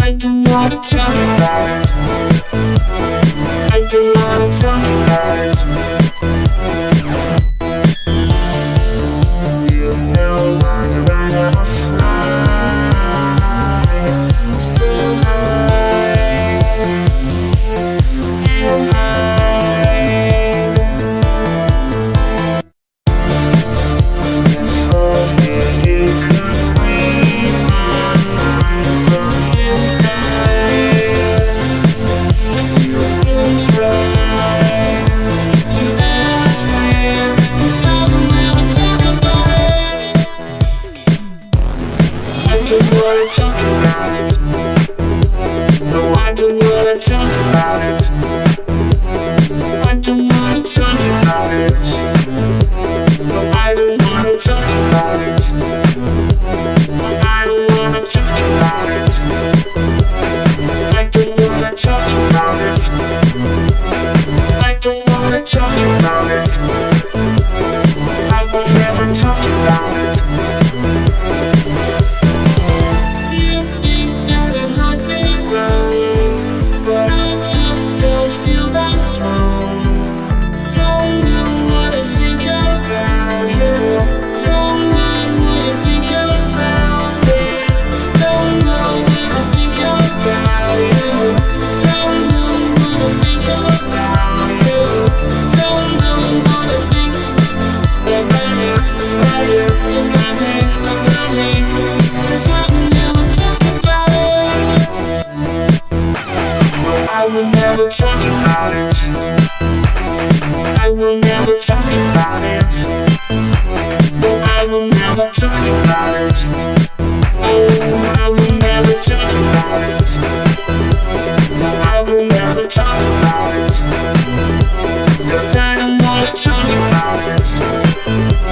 I do not talk about it. I do talk about. Don't wanna talk about it. No, I don't wanna talk about it. I don't wanna talk about it. Will never talk about it. I will never talk about it. No, I will never talk about it. Oh, I will never talk about it. No, I will never talk about it. Cause I don't talk about it.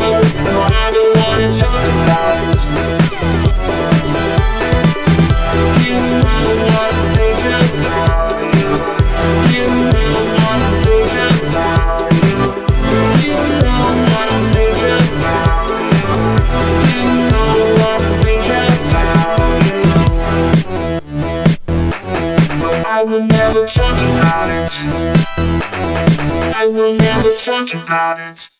Oh, no, I don't wanna talk about it. I will never talk about it. I will never talk about it.